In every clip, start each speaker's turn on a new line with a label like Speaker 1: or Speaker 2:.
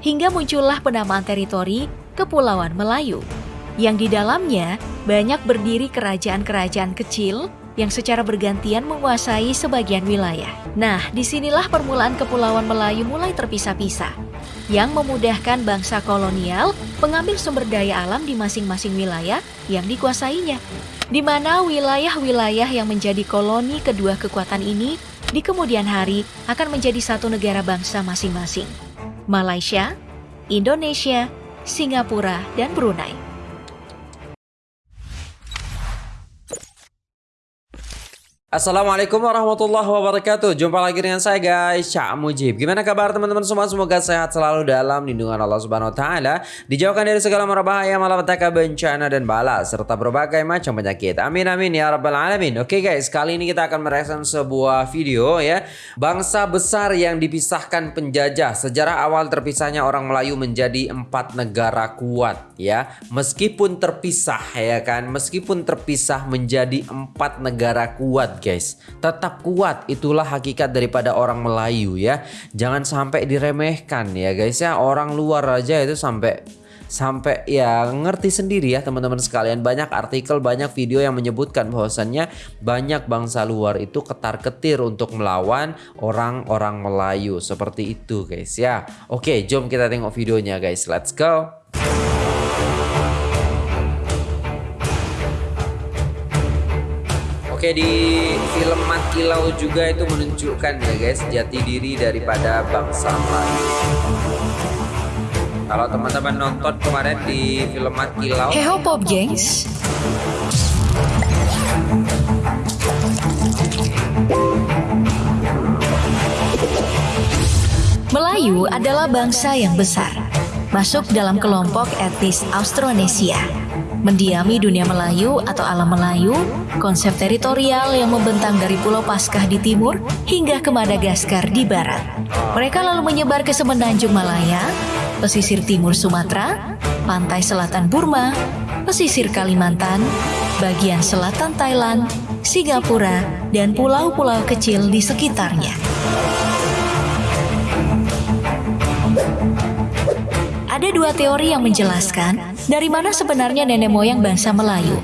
Speaker 1: hingga muncullah penamaan teritori Kepulauan Melayu, yang di dalamnya banyak berdiri kerajaan-kerajaan kecil yang secara bergantian menguasai sebagian wilayah. Nah, di sinilah permulaan Kepulauan Melayu mulai terpisah-pisah, yang memudahkan bangsa kolonial mengambil sumber daya alam di masing-masing wilayah yang dikuasainya. Di mana wilayah-wilayah yang menjadi koloni kedua kekuatan ini di kemudian hari akan menjadi satu negara bangsa masing-masing. Malaysia, Indonesia, Singapura, dan Brunei.
Speaker 2: Assalamualaikum warahmatullahi wabarakatuh. Jumpa lagi dengan saya guys Cak Mujib. Gimana kabar teman-teman semua? Semoga sehat selalu dalam lindungan Allah subhanahu wa ta'ala. Dijauhkan dari segala merbahaya Malapetaka bencana dan bala Serta berbagai macam penyakit. Amin amin ya rabbal alamin. Oke guys kali ini kita akan mereaction sebuah video ya. Bangsa besar yang dipisahkan penjajah. Sejarah awal terpisahnya orang Melayu menjadi empat negara kuat ya. Meskipun terpisah ya kan? Meskipun terpisah menjadi empat negara kuat guys. Tetap kuat, itulah hakikat daripada orang Melayu ya. Jangan sampai diremehkan ya guys ya. Orang luar aja itu sampai sampai ya ngerti sendiri ya teman-teman sekalian banyak artikel banyak video yang menyebutkan bahwasannya banyak bangsa luar itu ketar-ketir untuk melawan orang-orang Melayu seperti itu guys ya oke jom kita tengok videonya guys let's go Oke di film Mat Kilau juga itu menunjukkan ya guys jati diri daripada bangsa Melayu. Kalau teman-teman nonton kemarin di film Mat Kilau.
Speaker 1: Heho Pop Gengs. Melayu adalah bangsa yang besar, masuk dalam kelompok etnis Austronesia mendiami dunia Melayu atau alam Melayu, konsep teritorial yang membentang dari Pulau Paskah di timur hingga ke Madagaskar di barat. Mereka lalu menyebar ke semenanjung Malaya, pesisir timur Sumatera, pantai selatan Burma, pesisir Kalimantan, bagian selatan Thailand, Singapura, dan pulau-pulau kecil di sekitarnya. Ada dua teori yang menjelaskan dari mana sebenarnya nenek moyang bangsa Melayu.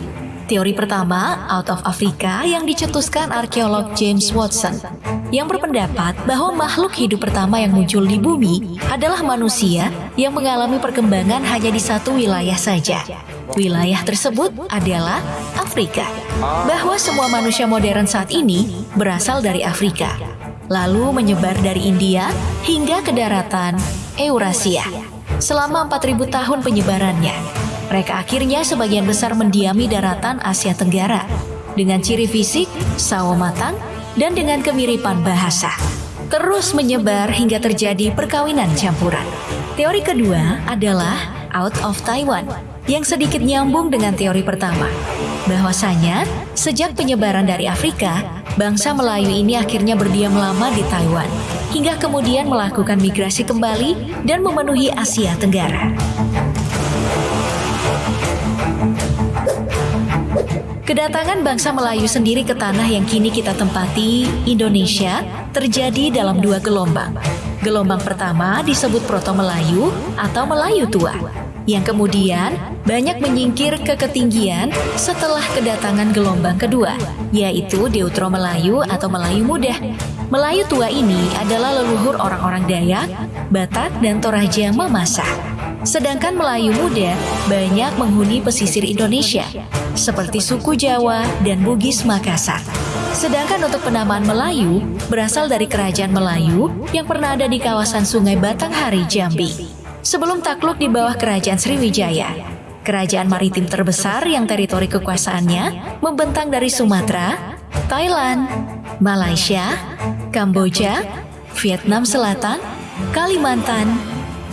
Speaker 1: Teori pertama, out of Africa yang dicetuskan arkeolog James Watson, yang berpendapat bahwa makhluk hidup pertama yang muncul di bumi adalah manusia yang mengalami perkembangan hanya di satu wilayah saja. Wilayah tersebut adalah Afrika. Bahwa semua manusia modern saat ini berasal dari Afrika, lalu menyebar dari India hingga ke daratan Eurasia selama 4000 tahun penyebarannya. Mereka akhirnya sebagian besar mendiami daratan Asia Tenggara dengan ciri fisik, sawo matang, dan dengan kemiripan bahasa. Terus menyebar hingga terjadi perkawinan campuran. Teori kedua adalah out of Taiwan yang sedikit nyambung dengan teori pertama. Bahwasanya, sejak penyebaran dari Afrika, bangsa Melayu ini akhirnya berdiam lama di Taiwan hingga kemudian melakukan migrasi kembali dan memenuhi Asia Tenggara. Kedatangan bangsa Melayu sendiri ke tanah yang kini kita tempati, Indonesia, terjadi dalam dua gelombang. Gelombang pertama disebut Proto Melayu atau Melayu Tua, yang kemudian banyak menyingkir ke ketinggian setelah kedatangan gelombang kedua, yaitu Deutro Melayu atau Melayu Muda. Melayu tua ini adalah leluhur orang-orang Dayak, Batak, dan Toraja Mamasa. Sedangkan Melayu muda banyak menghuni pesisir Indonesia, seperti suku Jawa dan Bugis Makassar. Sedangkan untuk penamaan Melayu berasal dari kerajaan Melayu yang pernah ada di kawasan Sungai Batanghari, Jambi sebelum takluk di bawah kerajaan Sriwijaya. Kerajaan maritim terbesar yang teritori kekuasaannya membentang dari Sumatera, Thailand, Malaysia, Kamboja, Vietnam Selatan, Kalimantan,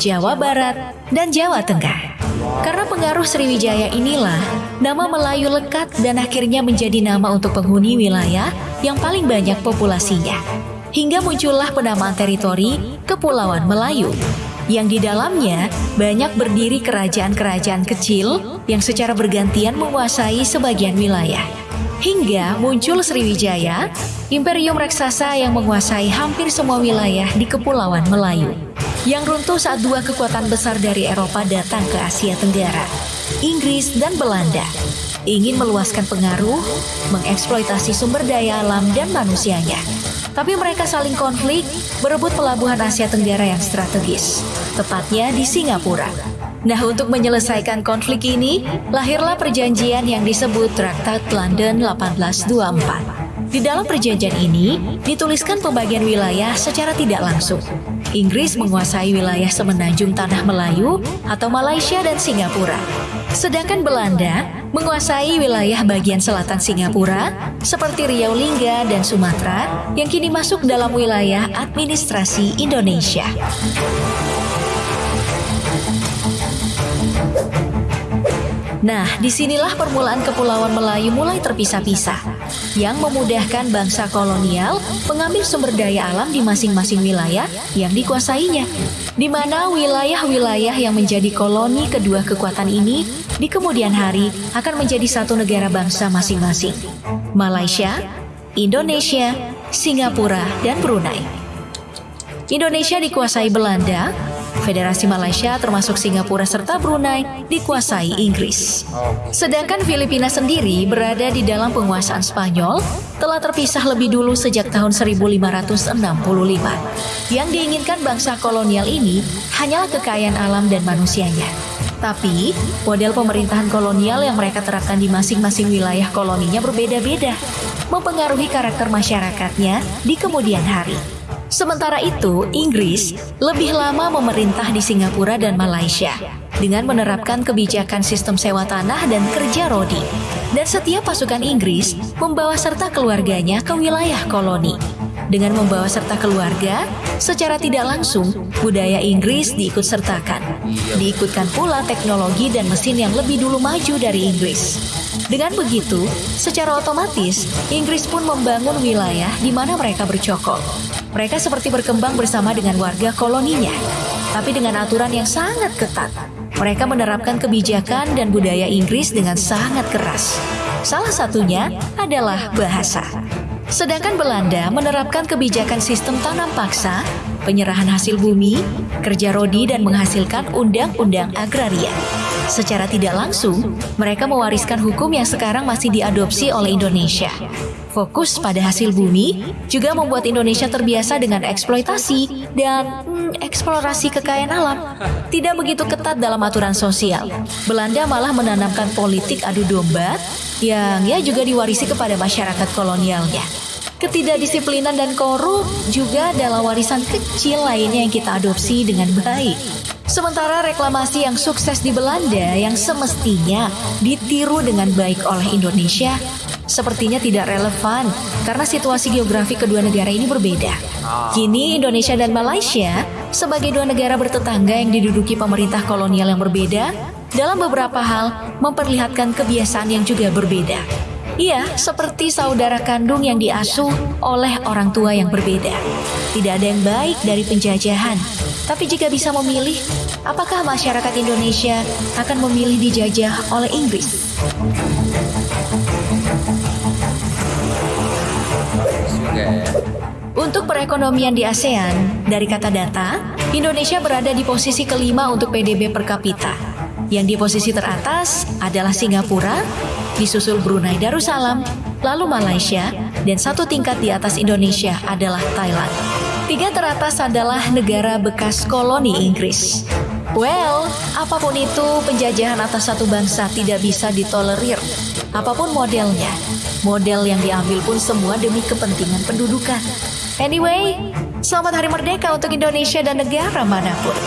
Speaker 1: Jawa Barat, dan Jawa Tengah. Karena pengaruh Sriwijaya inilah, nama Melayu lekat dan akhirnya menjadi nama untuk penghuni wilayah yang paling banyak populasinya. Hingga muncullah penamaan teritori Kepulauan Melayu yang di dalamnya banyak berdiri kerajaan-kerajaan kecil yang secara bergantian menguasai sebagian wilayah. Hingga muncul Sriwijaya, imperium raksasa yang menguasai hampir semua wilayah di Kepulauan Melayu. yang runtuh saat dua kekuatan besar dari Eropa datang ke Asia Tenggara, Inggris dan Belanda. Ingin meluaskan pengaruh, mengeksploitasi sumber daya alam dan manusianya. Tapi mereka saling konflik, berebut pelabuhan Asia Tenggara yang strategis, tepatnya di Singapura. Nah, untuk menyelesaikan konflik ini, lahirlah perjanjian yang disebut Traktat London 1824. Di dalam perjanjian ini, dituliskan pembagian wilayah secara tidak langsung. Inggris menguasai wilayah semenanjung Tanah Melayu atau Malaysia dan Singapura. Sedangkan Belanda menguasai wilayah bagian selatan Singapura seperti Riau Lingga dan Sumatera yang kini masuk dalam wilayah administrasi Indonesia. Nah, di sinilah permulaan Kepulauan Melayu mulai terpisah-pisah, yang memudahkan bangsa kolonial mengambil sumber daya alam di masing-masing wilayah yang dikuasainya, di mana wilayah-wilayah yang menjadi koloni kedua kekuatan ini di kemudian hari akan menjadi satu negara bangsa masing-masing. Malaysia, Indonesia, Singapura, dan Brunei. Indonesia dikuasai Belanda, Federasi Malaysia termasuk Singapura serta Brunei dikuasai Inggris. Sedangkan Filipina sendiri berada di dalam penguasaan Spanyol telah terpisah lebih dulu sejak tahun 1565. Yang diinginkan bangsa kolonial ini hanyalah kekayaan alam dan manusianya. Tapi, model pemerintahan kolonial yang mereka terapkan di masing-masing wilayah koloninya berbeda-beda, mempengaruhi karakter masyarakatnya di kemudian hari. Sementara itu, Inggris lebih lama memerintah di Singapura dan Malaysia dengan menerapkan kebijakan sistem sewa tanah dan kerja rodi. Dan setiap pasukan Inggris membawa serta keluarganya ke wilayah koloni. Dengan membawa serta keluarga, secara tidak langsung budaya Inggris diikut sertakan. Diikutkan pula teknologi dan mesin yang lebih dulu maju dari Inggris. Dengan begitu, secara otomatis Inggris pun membangun wilayah di mana mereka bercokol. Mereka seperti berkembang bersama dengan warga koloninya, tapi dengan aturan yang sangat ketat. Mereka menerapkan kebijakan dan budaya Inggris dengan sangat keras. Salah satunya adalah bahasa. Sedangkan Belanda menerapkan kebijakan sistem tanam paksa, penyerahan hasil bumi, kerja rodi dan menghasilkan undang-undang agraria. Secara tidak langsung, mereka mewariskan hukum yang sekarang masih diadopsi oleh Indonesia. Fokus pada hasil bumi juga membuat Indonesia terbiasa dengan eksploitasi dan hmm, eksplorasi kekayaan alam. Tidak begitu ketat dalam aturan sosial. Belanda malah menanamkan politik adu domba yang ya juga diwarisi kepada masyarakat kolonialnya. Ketidakdisiplinan dan korup juga adalah warisan kecil lainnya yang kita adopsi dengan baik. Sementara reklamasi yang sukses di Belanda yang semestinya ditiru dengan baik oleh Indonesia sepertinya tidak relevan karena situasi geografi kedua negara ini berbeda. Kini Indonesia dan Malaysia sebagai dua negara bertetangga yang diduduki pemerintah kolonial yang berbeda dalam beberapa hal memperlihatkan kebiasaan yang juga berbeda. Iya, seperti saudara kandung yang diasuh oleh orang tua yang berbeda. Tidak ada yang baik dari penjajahan. Tapi jika bisa memilih, apakah masyarakat Indonesia akan memilih dijajah oleh Inggris? Untuk perekonomian di ASEAN, dari kata data, Indonesia berada di posisi kelima untuk PDB per kapita. Yang di posisi teratas adalah Singapura, disusul Brunei Darussalam, lalu Malaysia, dan satu tingkat di atas Indonesia adalah Thailand. Tiga teratas adalah negara bekas koloni Inggris. Well, apa pun itu, penjajahan atas satu bangsa tidak bisa ditolerir. Apa pun modelnya, model yang diambil pun semua demi kepentingan pendudukan. Anyway, selamat Hari Merdeka untuk Indonesia dan negara mana pun.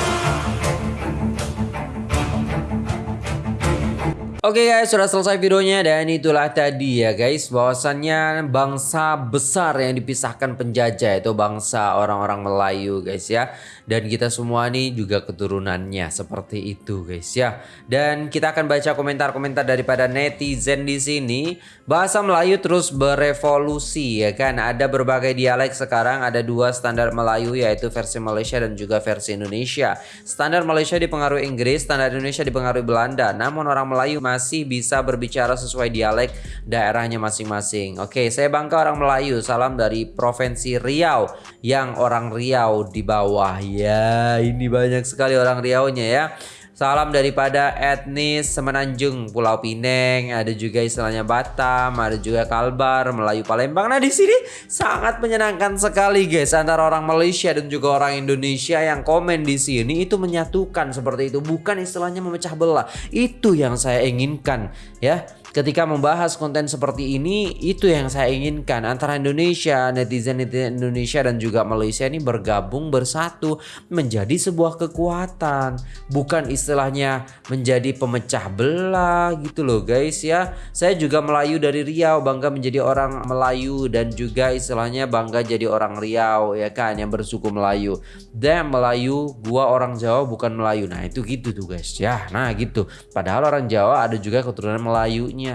Speaker 2: Oke okay guys, sudah selesai videonya dan itulah tadi ya guys bahwasannya bangsa besar yang dipisahkan penjajah itu bangsa orang-orang Melayu guys ya. Dan kita semua nih juga keturunannya seperti itu guys ya. Dan kita akan baca komentar-komentar daripada netizen di sini. Bahasa Melayu terus berevolusi ya kan. Ada berbagai dialek sekarang, ada dua standar Melayu yaitu versi Malaysia dan juga versi Indonesia. Standar Malaysia dipengaruhi Inggris, standar Indonesia dipengaruhi Belanda. Namun orang Melayu masih bisa berbicara sesuai dialek daerahnya masing-masing. Oke, saya Bangka orang Melayu. Salam dari Provinsi Riau yang orang Riau di bawah Ya, ini banyak sekali orang Riau-nya ya. Salam daripada etnis Semenanjung, Pulau Pineng, ada juga istilahnya Batam, ada juga Kalbar, Melayu Palembang. Nah, di sini sangat menyenangkan sekali guys antara orang Malaysia dan juga orang Indonesia yang komen di sini itu menyatukan seperti itu, bukan istilahnya memecah belah. Itu yang saya inginkan ya ketika membahas konten seperti ini itu yang saya inginkan. Antara Indonesia netizen netizen Indonesia dan juga Malaysia ini bergabung bersatu menjadi sebuah kekuatan. Bukan istilahnya menjadi pemecah belah gitu loh guys ya. Saya juga Melayu dari Riau bangga menjadi orang Melayu dan juga istilahnya bangga jadi orang Riau ya kan yang bersuku Melayu. Dan Melayu gua orang Jawa bukan Melayu. Nah itu gitu tuh guys ya. Nah gitu. Padahal orang Jawa ada juga keturunan Melayunya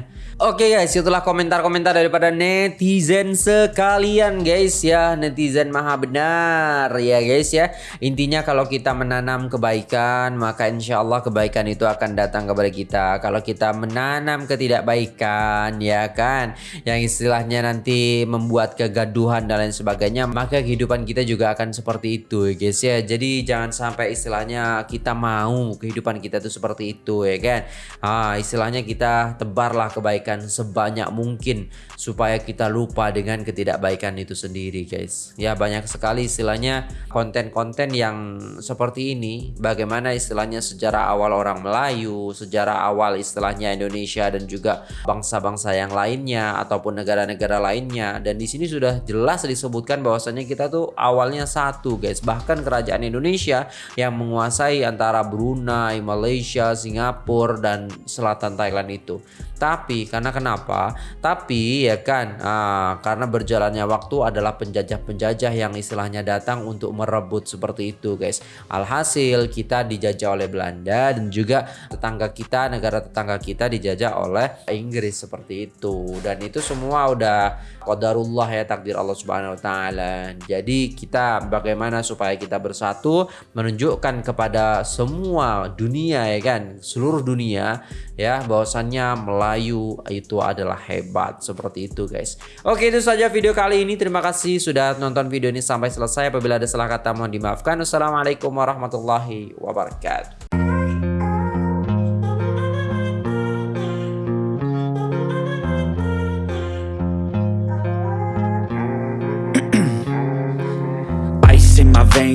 Speaker 2: Oke guys, itulah komentar-komentar daripada netizen sekalian guys ya. Netizen maha benar ya guys ya. Intinya kalau kita menanam kebaikan, maka insya Allah kebaikan itu akan datang kepada kita. Kalau kita menanam ketidakbaikan ya kan, yang istilahnya nanti membuat kegaduhan dan lain sebagainya, maka kehidupan kita juga akan seperti itu guys ya. Jadi jangan sampai istilahnya kita mau kehidupan kita itu seperti itu ya kan. Ah, istilahnya kita tebar Lakukanlah kebaikan sebanyak mungkin supaya kita lupa dengan ketidakbaikan itu sendiri guys. Ya banyak sekali istilahnya konten-konten yang seperti ini. Bagaimana istilahnya sejarah awal orang Melayu, sejarah awal istilahnya Indonesia dan juga bangsa-bangsa yang lainnya ataupun negara-negara lainnya. Dan di sini sudah jelas disebutkan bahwasanya kita tuh awalnya satu guys. Bahkan kerajaan Indonesia yang menguasai antara Brunei, Malaysia, Singapura dan selatan Thailand itu. Tapi karena kenapa? Tapi ya kan ah, karena berjalannya waktu adalah penjajah-penjajah yang istilahnya datang untuk merebut seperti itu guys. Alhasil kita dijajah oleh Belanda dan juga tetangga kita, negara tetangga kita dijajah oleh Inggris seperti itu. Dan itu semua udah qadarullah ya takdir Allah Subhanahu wa taala. Jadi kita bagaimana supaya kita bersatu menunjukkan kepada semua dunia ya kan, seluruh dunia ya bahwasannya Melayu itu adalah hebat seperti itu guys. Oke itu saja video kali ini. Terima kasih sudah nonton video ini sampai selesai. Apabila ada salah kata mohon dimaafkan. Wassalamualaikum warahmatullahi wabarakatuh.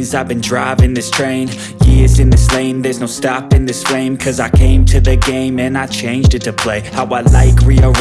Speaker 3: I've been driving this train Years in this lane. There's no stopping this flame Cause I came to the game And I changed it to play. How I like rearrange